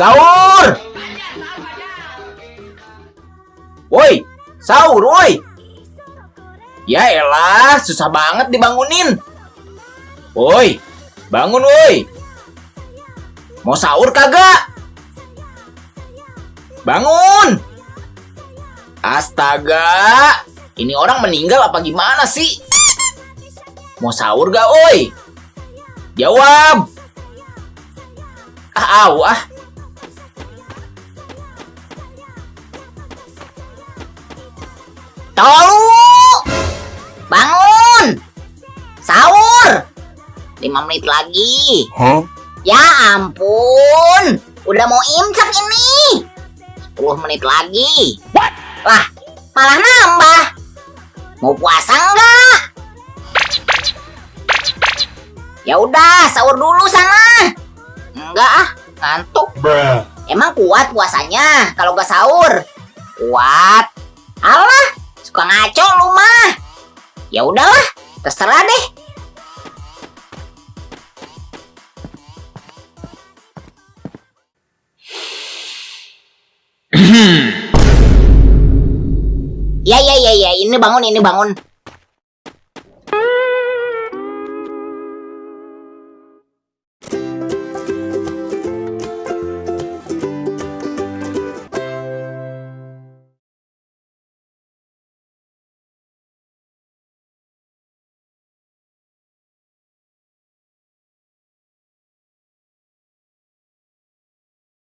Sahur! Woi, sahur woi. Ya elah, susah banget dibangunin. Woi, bangun woi. Mau sahur kagak? Bangun! Astaga, ini orang meninggal apa gimana sih? Mau sahur gak, oi? Jawab! Ah, ah. Tolu! Bangun! Sahur! 5 menit lagi. Huh? Ya ampun! Udah mau imsak ini! 10 menit lagi. Lah, malah nambah. Mau puasa enggak? Ya udah, sahur dulu sana. Enggak ah, ngantuk. Bruh. Emang kuat puasanya kalau nggak sahur? Kuat. Suka ngaco lu mah. Ya udahlah, terserah deh. Ya ya ya ya, ini bangun ini bangun.